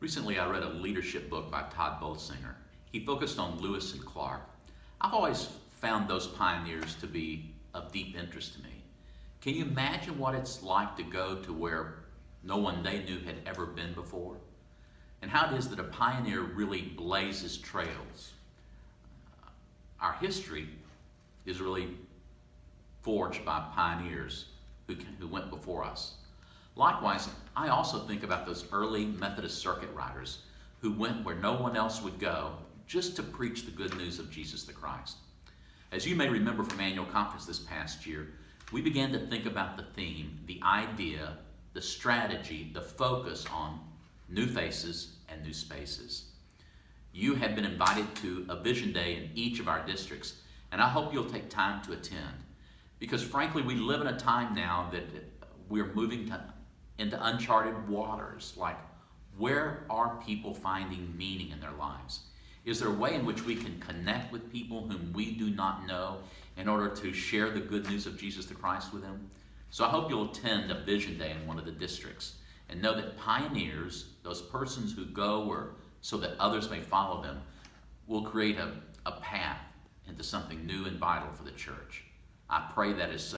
Recently, I read a leadership book by Tod Bolsinger. He focused on Lewis and Clark. I've always found those pioneers to be of deep interest to me. Can you imagine what it's like to go to where no one they knew had ever been before? And how it is that a pioneer really blazes trails. Our history is really forged by pioneers who, who went before us. Likewise, I also think about those early Methodist circuit riders who went where no one else would go just to preach the good news of Jesus the Christ. As you may remember from annual conference this past year, we began to think about the theme, the idea, the strategy, the focus on new faces and new spaces. You have been invited to a vision day in each of our districts, and I hope you'll take time to attend. Because frankly, we live in a time now that we're moving to into uncharted waters. Like, where are people finding meaning in their lives? Is there a way in which we can connect with people whom we do not know in order to share the good news of Jesus the Christ with them? So I hope you'll attend a vision day in one of the districts and know that pioneers, those persons who go where so that others may follow them, will create a, a path into something new and vital for the church. I pray that is so.